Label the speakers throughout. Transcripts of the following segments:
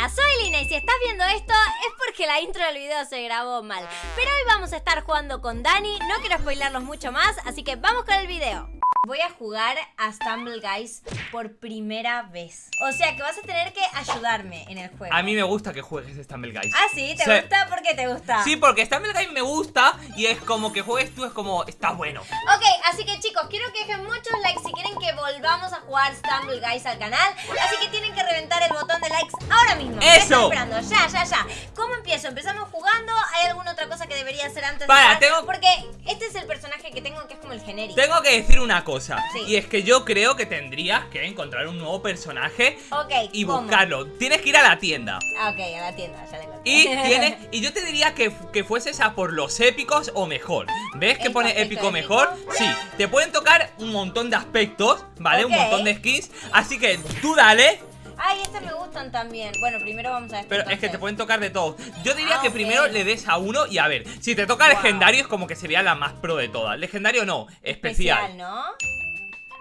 Speaker 1: Hola, soy Lina y si estás viendo esto es porque la intro del video se grabó mal. Pero hoy vamos a estar jugando con Dani, no quiero spoilarlos mucho más, así que vamos con el video. Voy a jugar a Stumble Guys por primera vez. O sea que vas a tener que ayudarme en el juego.
Speaker 2: A mí me gusta que juegues Stumble Guys.
Speaker 1: ¿Ah, sí? ¿Te gusta? ¿Por qué te gusta?
Speaker 2: Sí, porque Stumble Guys me gusta y es como que juegues tú, es como, está bueno.
Speaker 1: Ok, así que chicos, quiero que dejen muchos likes si quieren que volvamos a jugar Stumble Guys al canal. Así que tienen que
Speaker 2: ¡Eso!
Speaker 1: Ya, ya, ya. ¿Cómo empiezo? ¿Empezamos jugando? ¿Hay alguna otra cosa que debería hacer antes
Speaker 2: Para,
Speaker 1: de jugar?
Speaker 2: tengo-
Speaker 1: Porque este es el personaje que tengo que es como el genérico.
Speaker 2: Tengo que decir una cosa,
Speaker 1: Sí.
Speaker 2: y es que yo creo que tendrías que encontrar un nuevo personaje
Speaker 1: Ok,
Speaker 2: y
Speaker 1: ¿cómo?
Speaker 2: buscarlo. Tienes que ir a la tienda.
Speaker 1: Ah, ok, a la tienda, ya la encontré.
Speaker 2: Y tienes, y yo te diría que, que fueses a por los épicos o mejor. ¿Ves que
Speaker 1: ¿Esto,
Speaker 2: pone épico
Speaker 1: épico?
Speaker 2: mejor? Sí, te pueden tocar un montón de aspectos, ¿vale? Un montón de skins. Así que tú dale,
Speaker 1: Ay, estas me gustan también. Bueno, primero vamos a este
Speaker 2: pero es que te pueden tocar de todo. Yo diría
Speaker 1: Ah,
Speaker 2: que
Speaker 1: ok.
Speaker 2: primero le des a uno y a ver, si te toca
Speaker 1: Wow.
Speaker 2: legendario es como que sería la más pro de todas. Legendario no, especial.
Speaker 1: ¿no?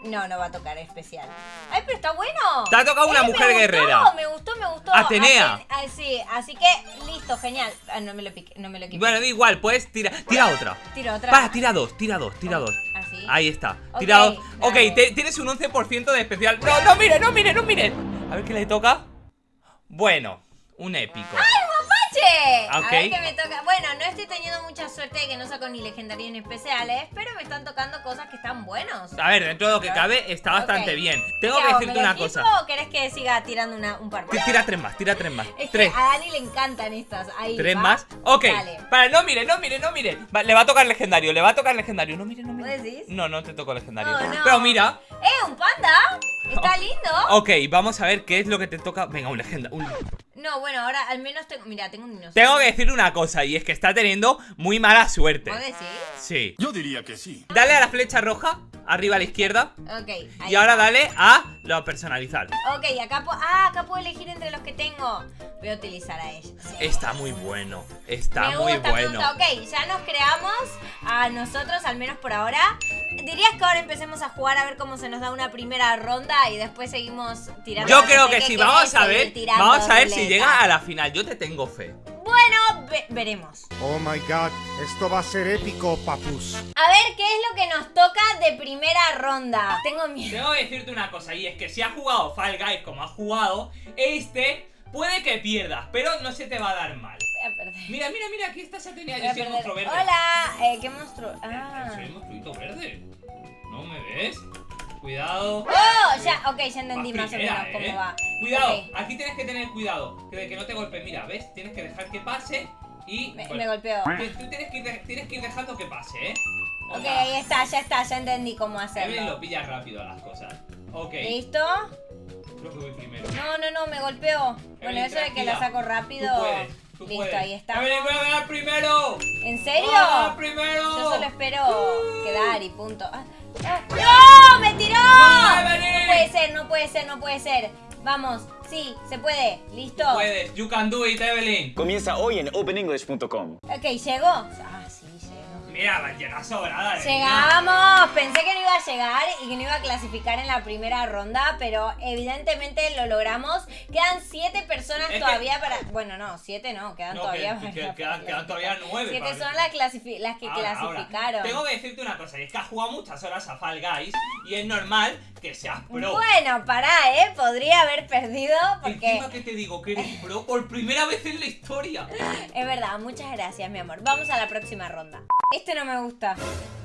Speaker 1: No, no va a tocar especial. Ay, pero está bueno.
Speaker 2: Te ha tocado una
Speaker 1: Eh, me
Speaker 2: mujer
Speaker 1: gustó,
Speaker 2: guerrera.
Speaker 1: Me gustó, me gustó.
Speaker 2: Atenea.
Speaker 1: Aten- ah, sí, así que listo, genial. Ah, no me lo piqué, no me lo equipé.
Speaker 2: Bueno, da igual, puedes tirar. Tira otra.
Speaker 1: Tiro otra.
Speaker 2: Para, tira dos, tira dos, tira dos.
Speaker 1: Así.
Speaker 2: Ahí está.
Speaker 1: Ok,
Speaker 2: Tira dos. Ok, te- tienes un 11% de especial. No, no mire, no mire, no mire. A ver qué le toca. Bueno, un épico.
Speaker 1: ¡Che!
Speaker 2: Ok.
Speaker 1: A ver qué me toca. Bueno, no estoy teniendo mucha suerte de que no saco ni legendarios ni especiales, pero me están tocando cosas que están buenos.
Speaker 2: A ver, dentro de lo que cabe está bastante bien. Tengo
Speaker 1: ¿Qué
Speaker 2: que
Speaker 1: hago,
Speaker 2: decirte una cosa.
Speaker 1: o querés que siga tirando una- un par más?
Speaker 2: Tira tres más, tira tres más.
Speaker 1: Es
Speaker 2: Tres.
Speaker 1: que a Dani le encantan estas. Ahí,
Speaker 2: Tres
Speaker 1: ¿va?
Speaker 2: más. Ok.
Speaker 1: Dale.
Speaker 2: Para, no mire, no mire, no mire. Va, le va a tocar legendario, le va a tocar legendario. No mire, no mire.
Speaker 1: ¿Vos decís?
Speaker 2: No, no te tocó legendario.
Speaker 1: No.
Speaker 2: Pero mira.
Speaker 1: ¡Eh, un panda! Está lindo.
Speaker 2: Ok, vamos a ver qué es lo que te toca. Venga, un legenda. un-
Speaker 1: No, bueno, ahora al menos tengo. Mira, tengo un dinosaurio.
Speaker 2: Tengo que decir una cosa, y es que está teniendo muy mala suerte.
Speaker 1: ¿Vos decís?
Speaker 2: Sí.
Speaker 3: Yo diría que sí.
Speaker 2: Dale a la flecha roja, arriba a la izquierda.
Speaker 1: Ok. ahí
Speaker 2: Y ahora
Speaker 1: está.
Speaker 2: dale a lo personalizar.
Speaker 1: Ok, acá, pu- ah, acá puedo elegir entre los que tengo. Voy a utilizar a ella. Sí.
Speaker 2: Está muy bueno. Está
Speaker 1: me
Speaker 2: muy
Speaker 1: gusta,
Speaker 2: bueno.
Speaker 1: me gusta. Ok, ya nos creamos a nosotros, al menos por ahora. ¿Dirías que ahora empecemos a jugar a ver cómo se nos da una primera ronda y después seguimos tirando?
Speaker 2: Yo creo que
Speaker 1: qué
Speaker 2: sí, vamos a ver. Vamos a ver si llega a la final. Yo te tengo fe.
Speaker 1: Bueno, ve- veremos.
Speaker 4: Oh my god, esto va a ser épico, papus.
Speaker 1: A ver qué es lo que nos toca de primera ronda. Tengo miedo.
Speaker 2: Tengo que decirte una cosa, y es que si has jugado Fall Guys como has jugado, este puede que pierdas, pero no se te va a dar mal.
Speaker 1: Voy a perder.
Speaker 2: Mira, mira, mira, aquí está Saturnia.
Speaker 1: Voy a
Speaker 2: Yo soy el
Speaker 1: perder.
Speaker 2: monstruo verde.
Speaker 1: Hola, eh, ¿qué monstruo? Ah.
Speaker 2: Soy el monstruito verde. ¿No me ves? Cuidado.
Speaker 1: Oh, ya, ok, ya entendí más o menos
Speaker 2: ¿eh?
Speaker 1: cómo va.
Speaker 2: Cuidado, aquí tienes que tener cuidado que de que no te golpe. Mira, ¿ves? Tienes que dejar que pase y.
Speaker 1: me,
Speaker 2: bueno,
Speaker 1: me golpeó.
Speaker 2: tú- tienes que, ir, tienes que ir dejando que pase, ¿eh?
Speaker 1: Ok, ahí está, ya está, ya entendí cómo
Speaker 2: Evelyn
Speaker 1: hacerlo.
Speaker 2: lo pilla rápido a las cosas. Ok,
Speaker 1: ¿Listo?
Speaker 2: creo que voy primero.
Speaker 1: No, no, no, me golpeó. Bueno,
Speaker 2: Evelyn,
Speaker 1: eso de que la saco rápido.
Speaker 2: Tú puedes, tú
Speaker 1: Listo,
Speaker 2: puedes.
Speaker 1: ahí está.
Speaker 2: Evelyn, voy a ganar primero.
Speaker 1: ¿En serio?
Speaker 2: Voy a ganar primero.
Speaker 1: Yo solo espero quedar y punto. Ah, ah, ¡No! ¡Me tiró!
Speaker 2: No
Speaker 1: puede ser, no puede ser, no puede ser. Vamos, sí, se puede. ¿Listo?
Speaker 2: Puedes, you can do it, Evelyn.
Speaker 5: Comienza hoy en openenglish.com.
Speaker 1: Ok, ¿llegó?
Speaker 2: Mira, llega sobrada. Evelyn.
Speaker 1: Llegamos, pensé que no iba a llegar y que no iba a clasificar en la primera ronda, pero evidentemente lo logramos. Quedan siete personas
Speaker 2: Es que-
Speaker 1: todavía para. Bueno, no, siete no, quedan
Speaker 2: No,
Speaker 1: todavía
Speaker 2: que-
Speaker 1: para-
Speaker 2: que- quedan, quedan todavía nueve.
Speaker 1: Siete son las, las que
Speaker 2: Ahora, ahora.
Speaker 1: clasificaron.
Speaker 2: Tengo que decirte una cosa, es que has jugado muchas horas a Fall Guys y es normal que seas pro.
Speaker 1: Bueno, pará, ¿eh? Podría haber perdido porque...
Speaker 2: Encima que te digo que eres pro por primera vez en la historia.
Speaker 1: Es verdad, muchas gracias, mi amor. Vamos a la próxima ronda. Este no me gusta.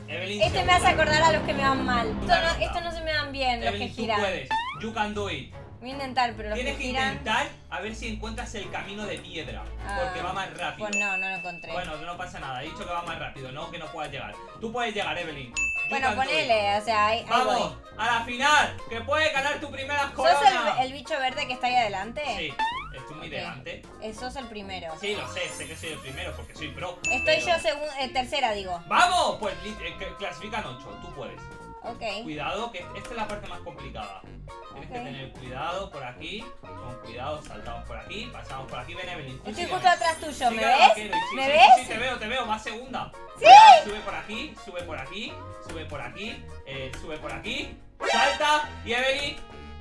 Speaker 2: Evelyn,
Speaker 1: Este me hace acordar a los que me van mal. Esto no,
Speaker 2: ronda.
Speaker 1: esto no se me dan bien, los que
Speaker 2: Evelyn, tú
Speaker 1: giran.
Speaker 2: puedes. You can do it.
Speaker 1: Voy a intentar, pero los
Speaker 2: Tienes
Speaker 1: que
Speaker 2: que
Speaker 1: giran...
Speaker 2: intentar a ver si encuentras el camino de piedra.
Speaker 1: Ah,
Speaker 2: porque va más rápido.
Speaker 1: Pues no, no lo encontré.
Speaker 2: Bueno, no pasa nada. He dicho que va más rápido, no que no puedas llegar. Tú puedes llegar, Evelyn. You
Speaker 1: bueno, ponele, o sea, ahí, ahí
Speaker 2: Vamos
Speaker 1: voy.
Speaker 2: a la final. Que puedes ganar tu primera
Speaker 1: ¿Sos
Speaker 2: corona.
Speaker 1: el, el bicho verde que está ahí adelante?
Speaker 2: Sí, estoy muy delante.
Speaker 1: Eh, sos el primero.
Speaker 2: Sí, lo sé, sé que soy el primero porque soy pro.
Speaker 1: Estoy
Speaker 2: pero-
Speaker 1: yo segun- eh, tercera, digo.
Speaker 2: ¡Vamos! Pues eh, clasifican 8, tú puedes.
Speaker 1: Ok.
Speaker 2: Cuidado, que esta es la parte más complicada. Tienes que tener cuidado por aquí. Con cuidado, saltamos por aquí, pasamos por aquí. Ven, Evelyn.
Speaker 1: Estoy justo atrás tuyo, ¿me ves?
Speaker 2: vaquero, sí,
Speaker 1: ¿Me
Speaker 2: sí,
Speaker 1: ves?
Speaker 2: Sí, te veo, te veo, más segunda.
Speaker 1: ¿Sí?
Speaker 2: Sube por aquí, sube por aquí, sube por aquí, eh, sube por aquí, salta y Evelyn.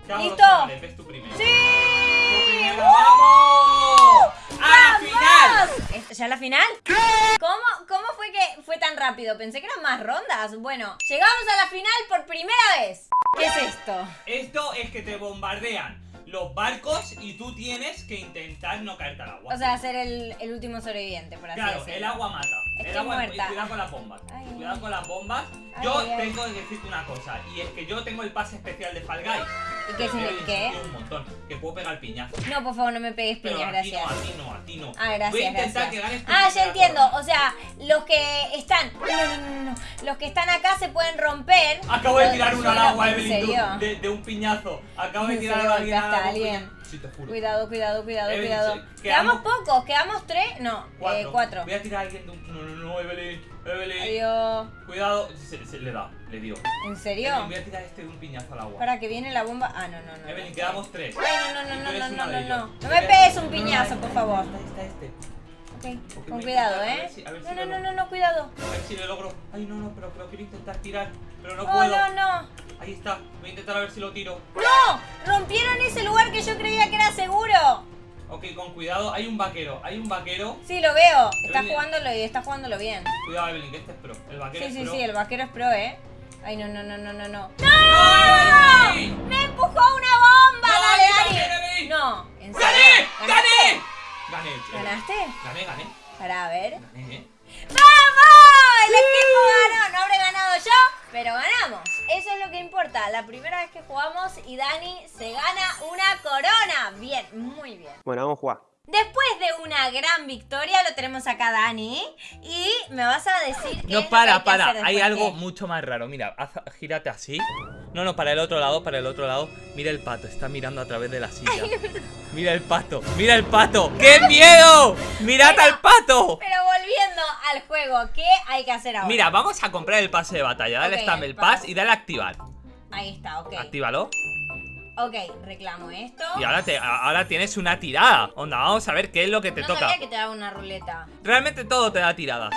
Speaker 2: te hago los
Speaker 1: ¿Listo?
Speaker 2: ves tú primero.
Speaker 1: ¡Sí!
Speaker 2: Tú primero, ¡vamos!
Speaker 1: ¿Ya la final? ¿Cómo, ¿Cómo fue que fue tan rápido? Pensé que eran más rondas. Bueno, llegamos a la final por primera vez. ¿Qué es esto?
Speaker 2: Esto es que te bombardean los barcos y tú tienes que intentar no caerte al agua.
Speaker 1: O sea, ser el, el último sobreviviente, por así
Speaker 2: claro,
Speaker 1: decirlo.
Speaker 2: el agua mata.
Speaker 1: Estoy
Speaker 2: el agua
Speaker 1: muerta.
Speaker 2: cuidado con las bombas.
Speaker 1: Ay,
Speaker 2: cuidado con las bombas.
Speaker 1: Ay,
Speaker 2: yo
Speaker 1: ay.
Speaker 2: tengo que decirte una cosa, y es que yo tengo el pase especial de Fall Guys.
Speaker 1: ¿Y qué significa?
Speaker 2: Un montón, que puedo pegar piñazo.
Speaker 1: No, por favor, no me pegues
Speaker 2: Pero
Speaker 1: piñas,
Speaker 2: a ti
Speaker 1: gracias.
Speaker 2: no, a ti no, a ti no.
Speaker 1: Ah, gracias,
Speaker 2: Voy a intentar
Speaker 1: gracias.
Speaker 2: que ganes
Speaker 1: Ah, ya entiendo.
Speaker 2: corona.
Speaker 1: O sea, los que están. No, no, no. Los que están acá se pueden romper.
Speaker 2: Acabo de tirar uno al
Speaker 1: Pero,
Speaker 2: agua,
Speaker 1: ¿En
Speaker 2: Evelyn, de, de un piñazo. Acabo de
Speaker 1: ¿En
Speaker 2: tirar a alguien Sí, te juro.
Speaker 1: Cuidado, cuidado, cuidado,
Speaker 2: Evelyn,
Speaker 1: cuidado. Quedamos
Speaker 2: quedamos-
Speaker 1: pocos, quedamos tres. No,
Speaker 2: Cuatro.
Speaker 1: eh, cuatro.
Speaker 2: Voy a tirar a alguien de un. No, no, no, Evelyn. Evelyn.
Speaker 1: Adiós.
Speaker 2: Cuidado. Se, se le da, le dio.
Speaker 1: ¿En serio?
Speaker 2: Evelyn, voy a tirar este de un piñazo al agua.
Speaker 1: Para que viene la bomba. Ah, no, no, no.
Speaker 2: Evelyn,
Speaker 1: no.
Speaker 2: quedamos tres.
Speaker 1: Ay, no, no, no, no, no, no, no. No me pegues un piñazo, por favor.
Speaker 2: Está, está este.
Speaker 1: Ok, con cuidado, ¿eh?
Speaker 2: si- a ver si
Speaker 1: No, no, no, no, no, cuidado.
Speaker 2: A ver si lo logro. Ay, no, no, pero, pero quiero intentar tirar. Pero no
Speaker 1: Oh,
Speaker 2: puedo.
Speaker 1: no, no.
Speaker 2: Ahí está. Voy a intentar a ver si lo tiro.
Speaker 1: ¡No! Rompieron ese lugar que yo creía que era seguro.
Speaker 2: Ok, con cuidado. Hay un vaquero. Hay un vaquero.
Speaker 1: Sí, lo veo. Está
Speaker 2: Evelyn.
Speaker 1: jugándolo y está jugándolo bien.
Speaker 2: Cuidado, Evelyn, que este es pro. El vaquero
Speaker 1: Sí,
Speaker 2: es
Speaker 1: sí,
Speaker 2: pro.
Speaker 1: sí, el vaquero es pro, ¿eh? Ay, no, no, no, no, no, no.
Speaker 2: ¡No!
Speaker 1: ¡Me empujó una bomba!
Speaker 2: ¡No,
Speaker 1: ¡Dale,
Speaker 2: Evelyn!
Speaker 1: No.
Speaker 2: ¡Gané! ¡Gané! Gané. Evelyn.
Speaker 1: ¿Ganaste?
Speaker 2: Gané, gané.
Speaker 1: Para ver.
Speaker 2: Gané, eh.
Speaker 1: ¡Vamos! El equipo ganó. No habré ganado yo, pero ganamos. Eso es lo que importa. La primera vez que jugamos y Dani se gana una corona. Bien, muy bien.
Speaker 3: Bueno, vamos a jugar.
Speaker 1: Después de una gran victoria, lo tenemos acá Dani. Y me vas a decir qué es
Speaker 2: No,
Speaker 1: lo
Speaker 2: para,
Speaker 1: que hay que
Speaker 2: para.
Speaker 1: hacer
Speaker 2: Hay algo mucho más raro. Mira, haz- gírate así. No, no, para el otro lado, para el otro lado. Mira el pato, está mirando a través de la silla. Mira el pato, mira el pato. ¡Qué miedo! ¡Mirad al pato!
Speaker 1: Pero volviendo al juego, ¿qué hay que hacer ahora?
Speaker 2: Mira, vamos a comprar el pase de batalla. Dale
Speaker 1: Ok,
Speaker 2: Stumble
Speaker 1: el
Speaker 2: Pass
Speaker 1: pass.
Speaker 2: y dale a activar.
Speaker 1: Ahí está, ok.
Speaker 2: Actívalo.
Speaker 1: Ok, reclamo esto.
Speaker 2: Y ahora, te, ahora tienes una tirada. Onda, vamos a ver qué es lo que te
Speaker 1: no
Speaker 2: toca.
Speaker 1: sabía que te daba una ruleta.
Speaker 2: Realmente todo te da tiradas.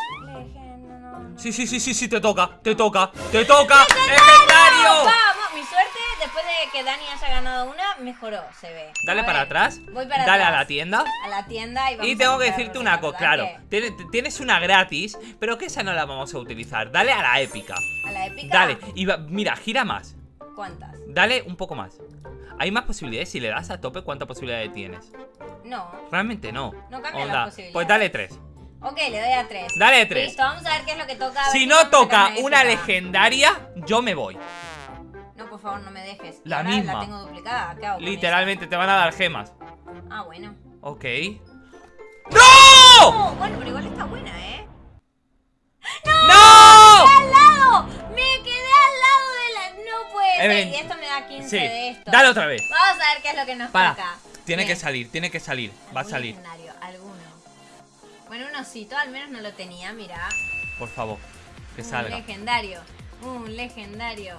Speaker 2: Sí, sí, sí, sí, sí, te toca, te toca, te toca. ¡Legendario!
Speaker 1: Vamos, mi suerte después de que Dani haya ganado una, mejoró, se ve.
Speaker 2: Dale para atrás.
Speaker 1: Voy para
Speaker 2: Dale a la tienda.
Speaker 1: A la tienda y vamos
Speaker 2: Y
Speaker 1: a
Speaker 2: tengo que decirte una cosa, claro,
Speaker 1: ¿verdad
Speaker 2: tiene- tienes una gratis, pero que esa no la vamos a utilizar. Dale a la épica.
Speaker 1: ¿A la épica?
Speaker 2: Dale, y va- mira, gira más.
Speaker 1: ¿Cuántas?
Speaker 2: Dale un poco más. Hay más posibilidades, si le das a tope, ¿cuántas posibilidades tienes?
Speaker 1: No.
Speaker 2: Realmente no.
Speaker 1: No cambia
Speaker 2: Onda,
Speaker 1: las posibilidades.
Speaker 2: Pues dale tres.
Speaker 1: Ok, le doy a tres.
Speaker 2: Dale tres.
Speaker 1: Listo, vamos a ver qué es lo que toca. a
Speaker 2: Si no
Speaker 1: a
Speaker 2: toca una legendaria, yo me voy.
Speaker 1: No, por favor, no me dejes.
Speaker 2: La
Speaker 1: ahora
Speaker 2: misma.
Speaker 1: La tengo duplicada. ¿Qué hago
Speaker 2: Literalmente te van a dar gemas.
Speaker 1: Ah, bueno.
Speaker 2: Ok. ¡No!
Speaker 1: Oh, bueno, pero igual está buena, ¿eh?
Speaker 2: ¡No!
Speaker 1: ¡Al lado! ¡Me quedé al lado de la. No puede ser. Y esto me da 15
Speaker 2: Sí,
Speaker 1: de esto.
Speaker 2: dale otra vez.
Speaker 1: Vamos a ver qué es lo que nos
Speaker 2: Para.
Speaker 1: toca.
Speaker 2: Tiene
Speaker 1: Bien.
Speaker 2: que salir, tiene que salir. Va a
Speaker 1: ¿Algún
Speaker 2: salir.
Speaker 1: legendario? Bueno, un osito, al menos no lo tenía, mira.
Speaker 2: Por favor, que
Speaker 1: un
Speaker 2: salga.
Speaker 1: legendario. Un legendario.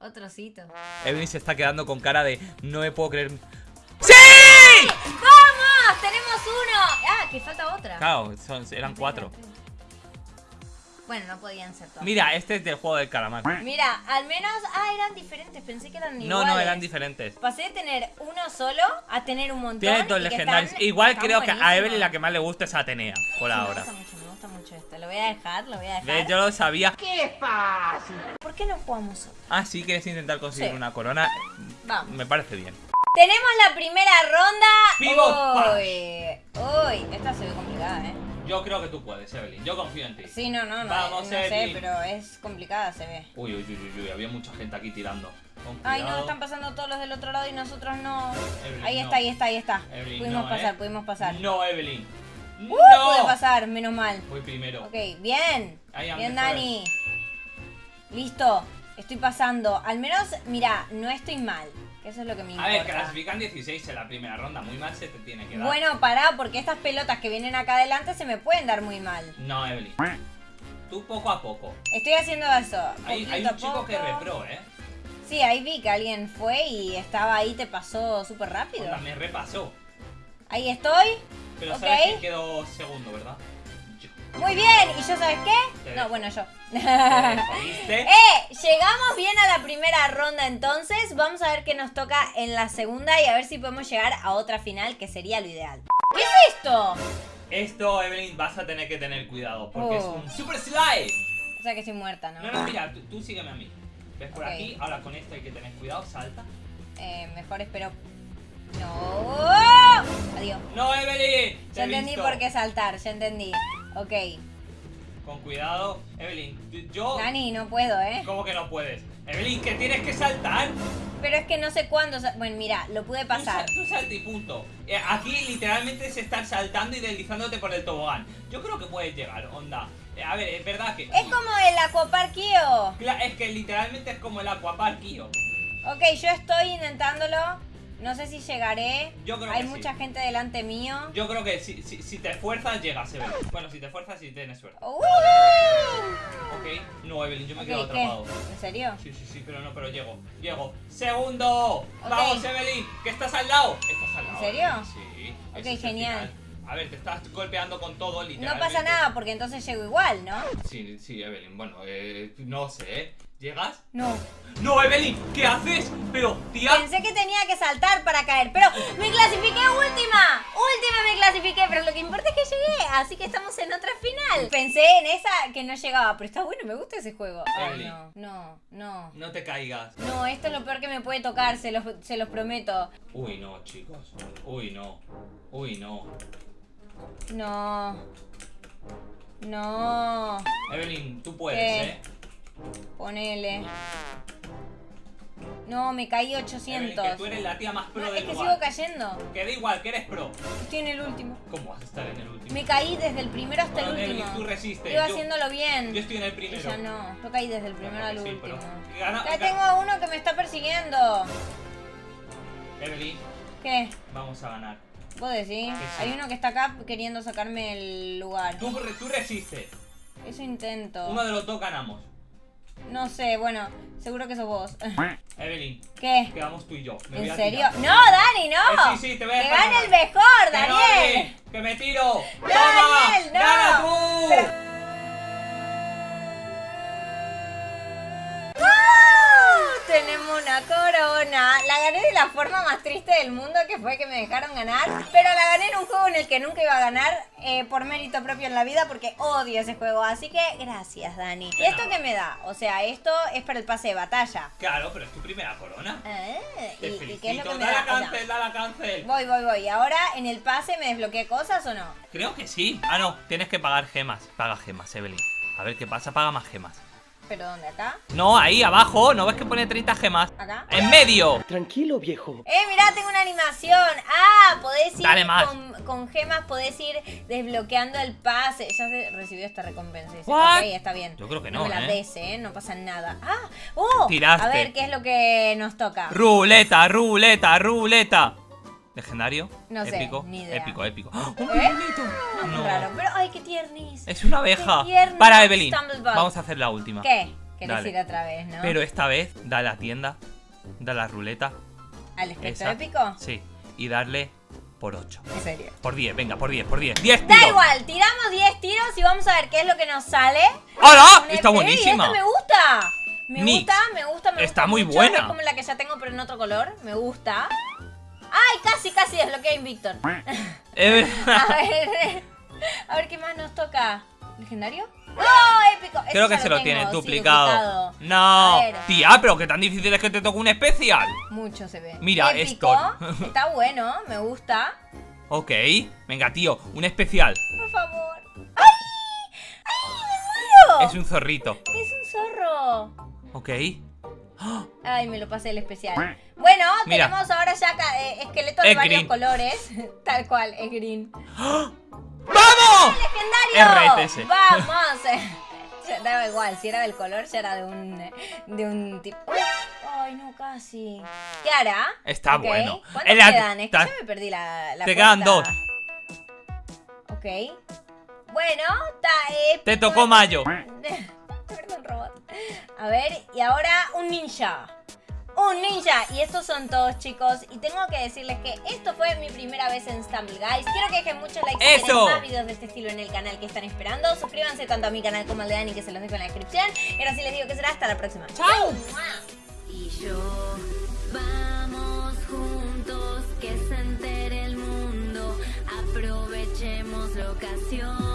Speaker 1: Otro osito.
Speaker 2: Evelyn se está quedando con cara de no me puedo creer. ¡Sí!
Speaker 1: ¡Vamos! ¡Tenemos uno! Ah, que falta otra.
Speaker 2: Claro, son- eran cuatro.
Speaker 1: Bueno, no podían ser todos.
Speaker 2: Mira, este es del juego del calamar.
Speaker 1: Mira, al menos. Ah, eran diferentes. Pensé que eran
Speaker 2: No,
Speaker 1: iguales.
Speaker 2: no, eran diferentes.
Speaker 1: Pasé de tener uno solo a tener un montón.
Speaker 2: Tiene dos legendarios.
Speaker 1: están-
Speaker 2: Igual
Speaker 1: están
Speaker 2: creo que a. Evelyn la que más le gusta es Atenea, por
Speaker 1: Sí,
Speaker 2: ahora.
Speaker 1: Me gusta mucho, me gusta mucho esto. Lo voy a dejar, lo voy a dejar.
Speaker 2: ¿Ves? Yo lo sabía.
Speaker 1: ¿Por qué no jugamos otro?
Speaker 2: Ah, sí, quieres intentar conseguir
Speaker 1: Sí.
Speaker 2: una corona.
Speaker 1: Vamos.
Speaker 2: Me parece bien.
Speaker 1: Tenemos la primera ronda.
Speaker 2: Pivot
Speaker 1: Uy, uy, esta se ve complicada, ¿eh?
Speaker 2: Yo creo que tú puedes, Evelyn. Yo confío en ti.
Speaker 1: Sí, no, no, no,
Speaker 2: Vamos,
Speaker 1: no sé,
Speaker 2: Evelyn.
Speaker 1: pero es complicada, se ve.
Speaker 2: Uy, uy, uy, uy, uy, había mucha gente aquí tirando.
Speaker 1: Ay, no, están pasando todos los del otro lado y nosotros no.
Speaker 2: Evelyn,
Speaker 1: ahí
Speaker 2: no.
Speaker 1: está, ahí está, ahí está.
Speaker 2: Evelyn,
Speaker 1: pudimos
Speaker 2: no,
Speaker 1: pasar,
Speaker 2: ¿eh?
Speaker 1: pudimos pasar.
Speaker 2: No, Evelyn.
Speaker 1: Uh,
Speaker 2: no.
Speaker 1: pude pasar, menos mal.
Speaker 2: Voy primero.
Speaker 1: Ok, bien. Bien, Dani. Listo, estoy pasando. Al menos, mira, no estoy mal. Que Eso es lo que me
Speaker 2: A
Speaker 1: importa.
Speaker 2: ver, clasifican 16 en la primera ronda. Muy mal se te tiene que dar.
Speaker 1: Bueno, pará, porque estas pelotas que vienen acá adelante se me pueden dar muy mal.
Speaker 2: No, Evelyn. Tú poco a poco.
Speaker 1: Estoy haciendo eso.
Speaker 2: Hay, hay un chico
Speaker 1: a
Speaker 2: que repro, ¿eh?
Speaker 1: Sí, ahí vi que alguien fue y estaba ahí, te pasó súper rápido.
Speaker 2: Me repasó.
Speaker 1: Ahí estoy.
Speaker 2: Pero
Speaker 1: Ok.
Speaker 2: sabes que quedó segundo, ¿verdad?
Speaker 1: Muy bien. ¿Y yo sabes qué? No, bueno, yo. ¡Eh! Llegamos bien a la primera ronda entonces. Vamos a ver qué nos toca en la segunda y a ver si podemos llegar a otra final, que sería lo ideal. ¿Qué es esto?
Speaker 2: Esto, Evelyn, vas a tener que tener cuidado porque es
Speaker 1: Oh.
Speaker 2: un super slide.
Speaker 1: O sea que estoy muerta, ¿no?
Speaker 2: No, no, mira, tú, tú sígueme a mí. Ves por aquí, ahora con esto hay que tener cuidado, salta.
Speaker 1: Eh, mejor espero... No. Adiós.
Speaker 2: ¡No, Evelyn!
Speaker 1: Ya entendí
Speaker 2: visto.
Speaker 1: por qué saltar, ya entendí. Ok.
Speaker 2: Con cuidado, Evelyn. Yo.
Speaker 1: Dani, no puedo, ¿eh?
Speaker 2: ¿Cómo que no puedes? Evelyn, que tienes que saltar.
Speaker 1: Pero es que no sé cuándo... Bueno, mira, lo pude
Speaker 2: Tú,
Speaker 1: pasar.
Speaker 2: sal- tú salta y punto. Eh, aquí literalmente es estar saltando y deslizándote por el tobogán. Yo creo que puedes llegar, onda. Eh, a ver, es verdad que.
Speaker 1: Es como el aquaparquío.
Speaker 2: Cla- Es que literalmente es como el aquapark, Kio.
Speaker 1: Ok, yo estoy intentándolo. No sé si llegaré.
Speaker 2: Yo creo
Speaker 1: Hay
Speaker 2: que sí.
Speaker 1: mucha gente delante mío.
Speaker 2: Yo creo que si, si, si te esfuerzas, llegas, Evelyn. Bueno, si te esfuerzas, si tienes suerte.
Speaker 1: ¡Uh!
Speaker 2: Ok. No, Evelyn, yo me
Speaker 1: Ok,
Speaker 2: quedo
Speaker 1: ¿qué?
Speaker 2: atrapado.
Speaker 1: ¿En serio?
Speaker 2: Sí, sí, sí, pero no, pero llego. Llego. ¡Segundo! ¡Vamos, Evelyn! ¿Que estás al lado? ¿Estás al
Speaker 1: ¿En
Speaker 2: lado?
Speaker 1: serio?
Speaker 2: Evelyn, Sí.
Speaker 1: Ok, genial.
Speaker 2: A ver, te estás golpeando con todo,
Speaker 1: No
Speaker 2: literalmente.
Speaker 1: pasa nada porque entonces llego igual, ¿no?
Speaker 2: Sí, sí, Evelyn. Bueno, eh, no sé. ¿Llegas?
Speaker 1: No.
Speaker 2: ¡No, Evelyn! ¿Qué haces? Pero, tía.
Speaker 1: Pensé que tenía que saltar para caer, pero me clasifiqué última. Última me clasifiqué, pero lo que importa es que llegué, así que estamos en otra final. Pensé en esa que no llegaba, pero está bueno, me gusta ese juego. Ay, no, no, no.
Speaker 2: No te caigas.
Speaker 1: No, esto es lo peor que me puede tocar, se los, se los prometo.
Speaker 2: Uy, no, chicos. Uy, no. Uy, no.
Speaker 1: No. No.
Speaker 2: Evelyn, tú puedes,
Speaker 1: ¿Qué?
Speaker 2: ¿eh?
Speaker 1: Ponele. No, me caí
Speaker 2: Evelyn,
Speaker 1: 800.
Speaker 2: que tú eres la tía más pro
Speaker 1: No, es que
Speaker 2: lugar.
Speaker 1: sigo cayendo.
Speaker 2: Que da igual, que eres pro.
Speaker 1: Estoy en el último.
Speaker 2: ¿Cómo vas a estar en el último?
Speaker 1: Me caí desde el primero hasta
Speaker 2: Bueno,
Speaker 1: el último.
Speaker 2: tú resistes.
Speaker 1: Iba
Speaker 2: Yo-
Speaker 1: haciéndolo bien.
Speaker 2: Yo estoy en el primero.
Speaker 1: ya no. Yo caí desde el primero al
Speaker 2: Sí,
Speaker 1: último.
Speaker 2: Gana-
Speaker 1: Ya tengo a uno que me está persiguiendo.
Speaker 2: Evelyn,
Speaker 1: ¿Qué?
Speaker 2: vamos a ganar.
Speaker 1: ¿Vos decís?
Speaker 2: sí.
Speaker 1: Hay uno que está acá queriendo sacarme el lugar.
Speaker 2: Tú, tú resistes.
Speaker 1: Eso intento.
Speaker 2: Uno de los dos ganamos.
Speaker 1: No sé, bueno, seguro que sos vos.
Speaker 2: Evelyn,
Speaker 1: ¿Qué?
Speaker 2: quedamos tú y yo. Me
Speaker 1: ¿En serio? No, Dani, no.
Speaker 2: Eh, sí, sí, te voy a
Speaker 1: que gane el mejor,
Speaker 2: ¡Que no,
Speaker 1: Daniel.
Speaker 2: Evelyn! ¡Que me tiro!
Speaker 1: Daniel,
Speaker 2: ¡Toma!
Speaker 1: no.
Speaker 2: ¡Gana tú!
Speaker 1: Pero- ¡Ah! Tenemos una corona. Gané de la forma más triste del mundo, que fue que me dejaron ganar. Pero la gané en un juego en el que nunca iba a ganar eh, por mérito propio en la vida, porque odio ese juego. Así que gracias, Dani. ¿Y esto qué me da? O sea, esto es para el pase de batalla.
Speaker 2: Claro, pero es tu primera corona.
Speaker 1: Ah,
Speaker 2: Te
Speaker 1: ¿Y, y qué es lo que me
Speaker 2: dale
Speaker 1: da?
Speaker 2: a
Speaker 1: O sea,
Speaker 2: cancel, dale a cancel.
Speaker 1: voy, voy, voy. ¿Ahora en el pase me desbloqueé cosas o no?
Speaker 2: Creo que sí. Ah, no, tienes que pagar gemas. Paga gemas, Evelyn. A ver qué pasa, paga más gemas.
Speaker 1: ¿Pero dónde? ¿Acá?
Speaker 2: No, ahí abajo, ¿no ves que pone 30 gemas?
Speaker 1: ¿Acá?
Speaker 2: ¡En medio!
Speaker 3: Tranquilo, viejo.
Speaker 1: Eh, mirá, tengo una animación. Ah, podés ir
Speaker 2: Dale más.
Speaker 1: Con, con gemas, podés ir desbloqueando el pase. Ya se recibió esta recompensa. dice. Ok, está bien.
Speaker 2: Yo creo que
Speaker 1: no.
Speaker 2: no,
Speaker 1: me la
Speaker 2: ¿eh?
Speaker 1: des, eh. No pasa nada. Ah, oh.
Speaker 2: Tiraste.
Speaker 1: A ver, ¿qué es lo que nos toca?
Speaker 2: Ruleta, ruleta, ruleta. ¿Legendario?
Speaker 1: No sé,
Speaker 2: épico,
Speaker 1: ni idea.
Speaker 2: Épico, épico. ¡Ah! ¡Un
Speaker 1: ¿Eh? No,
Speaker 2: No.
Speaker 1: raro. Pero, ay, qué tiernis.
Speaker 2: Es una abeja. Para Evelyn. Vamos a hacer la última.
Speaker 1: ¿Qué? Querés ir otra vez, ¿no?
Speaker 2: Pero esta vez, da a la tienda, da a la ruleta.
Speaker 1: ¿Al espectro
Speaker 2: Esa.
Speaker 1: épico?
Speaker 2: Sí. Y darle por 8.
Speaker 1: En serio.
Speaker 2: Por 10, venga, por 10, por 10. 10
Speaker 1: Da
Speaker 2: tiros.
Speaker 1: igual, tiramos 10 tiros y vamos a ver qué es lo que nos sale.
Speaker 2: ¡Hola! Está
Speaker 1: EP,
Speaker 2: buenísima.
Speaker 1: Esta me gusta. Me
Speaker 2: Nix.
Speaker 1: gusta, me gusta, me
Speaker 2: Está
Speaker 1: gusta
Speaker 2: muy
Speaker 1: mucho.
Speaker 2: buena.
Speaker 1: Es como la que ya tengo, pero en otro color. Me gusta. ¡Ay, casi, casi desbloqueé a Invictor!
Speaker 2: Evelyn-
Speaker 1: A ver, a ver qué más nos toca. ¿Legendario? ¡Oh, épico!
Speaker 2: Creo que se lo
Speaker 1: sí,
Speaker 2: duplicado.
Speaker 1: A
Speaker 2: No. Tía, pero qué tan difícil es que te toque un especial.
Speaker 1: Mucho se ve.
Speaker 2: Mira,
Speaker 1: épico.
Speaker 2: esto.
Speaker 1: Está bueno, me gusta.
Speaker 2: Ok. Venga, tío, un especial.
Speaker 1: Por favor. ¡Ay! ¡Ay, me muero!
Speaker 2: Es un zorrito.
Speaker 1: Es un zorro.
Speaker 2: Ok.
Speaker 1: Ay, me lo pasé el especial. Bueno,
Speaker 2: Mira.
Speaker 1: tenemos ahora ya eh, esqueletos de varios
Speaker 2: green.
Speaker 1: colores. Tal cual, es green.
Speaker 2: ¡Vamos!
Speaker 1: ¡Legendario!
Speaker 2: RTS.
Speaker 1: ¡Vamos! Ya Daba igual, si era del color, ya era de un, de un tipo. Ay, no, casi. ¿Qué hará?
Speaker 2: Está bueno.
Speaker 1: ¿Cuántos
Speaker 2: Es la-
Speaker 1: quedan? Es que
Speaker 2: ta-
Speaker 1: ya me perdí la, la
Speaker 2: Te quedan dos.
Speaker 1: Ok. Bueno, está épico.
Speaker 2: Te tocó Mayo.
Speaker 1: Perdón, robot. A ver, y ahora un ninja. Un ninja. Y estos son todos, chicos. Y tengo que decirles que esto fue mi primera vez en Stumble Guys. Quiero que dejen muchos likes quieren más videos de este estilo en el canal que están esperando. Suscríbanse tanto a mi canal como al de Dani, que se los dejo en la descripción. Y ahora sí les digo que será hasta la próxima. ¡Chao!
Speaker 6: y yo vamos juntos que se entere el mundo a
Speaker 1: ocasión.